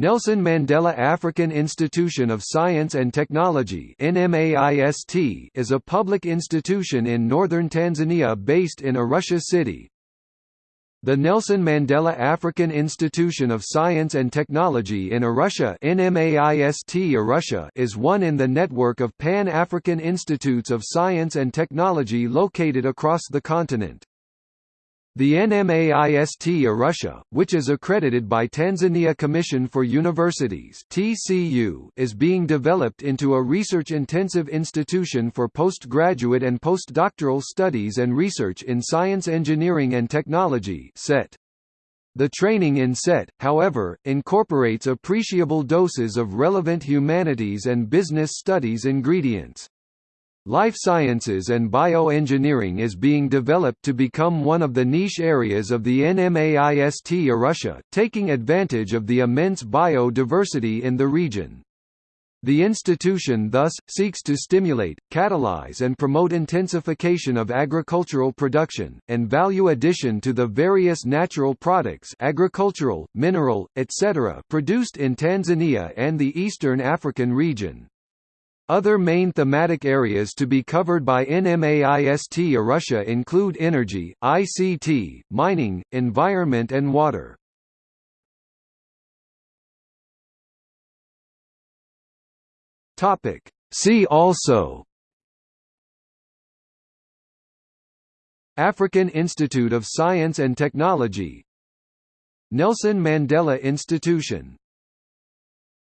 Nelson Mandela African Institution of Science and Technology is a public institution in northern Tanzania based in Arusha City. The Nelson Mandela African Institution of Science and Technology in Arusha Arusha is one in the network of Pan-African Institutes of Science and Technology located across the continent. The NMAIST Arusha, which is accredited by Tanzania Commission for Universities (TCU), is being developed into a research-intensive institution for postgraduate and postdoctoral studies and research in science engineering and technology (SET). The training in SET, however, incorporates appreciable doses of relevant humanities and business studies ingredients. Life sciences and bioengineering is being developed to become one of the niche areas of the NMAIST Arusha, taking advantage of the immense biodiversity in the region. The institution thus, seeks to stimulate, catalyze and promote intensification of agricultural production, and value addition to the various natural products agricultural, mineral, etc. produced in Tanzania and the Eastern African region. Other main thematic areas to be covered by NMAIST Arusha include energy, ICT, mining, environment and water. See also African Institute of Science and Technology Nelson Mandela Institution